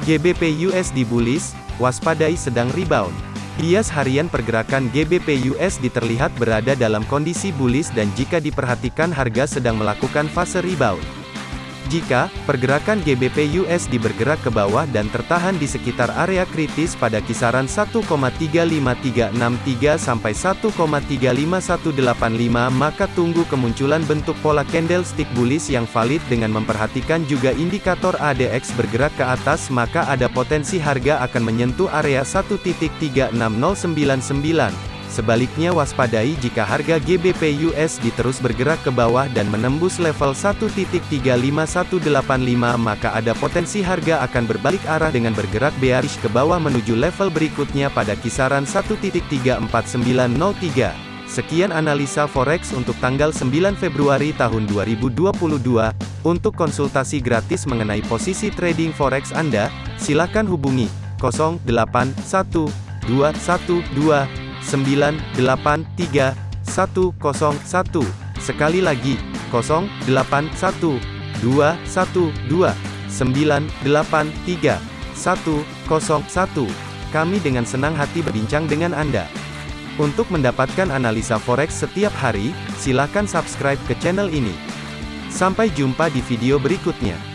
GBP USD bullish, waspadai sedang rebound. Bias harian pergerakan GBP USD terlihat berada dalam kondisi bullish dan jika diperhatikan harga sedang melakukan fase rebound. Jika pergerakan GBP USD bergerak ke bawah dan tertahan di sekitar area kritis pada kisaran 1,35363 sampai 1,35185 maka tunggu kemunculan bentuk pola candlestick bullish yang valid dengan memperhatikan juga indikator ADX bergerak ke atas maka ada potensi harga akan menyentuh area 1.36099. Sebaliknya waspadai jika harga GBP USD terus bergerak ke bawah dan menembus level 1.35185 maka ada potensi harga akan berbalik arah dengan bergerak bearish ke bawah menuju level berikutnya pada kisaran 1.34903. Sekian analisa forex untuk tanggal 9 Februari tahun 2022. Untuk konsultasi gratis mengenai posisi trading forex Anda, silakan hubungi 081212 983 101. Sekali lagi, 081 212 983 101. Kami dengan senang hati berbincang dengan Anda. Untuk mendapatkan analisa forex setiap hari, silakan subscribe ke channel ini. Sampai jumpa di video berikutnya.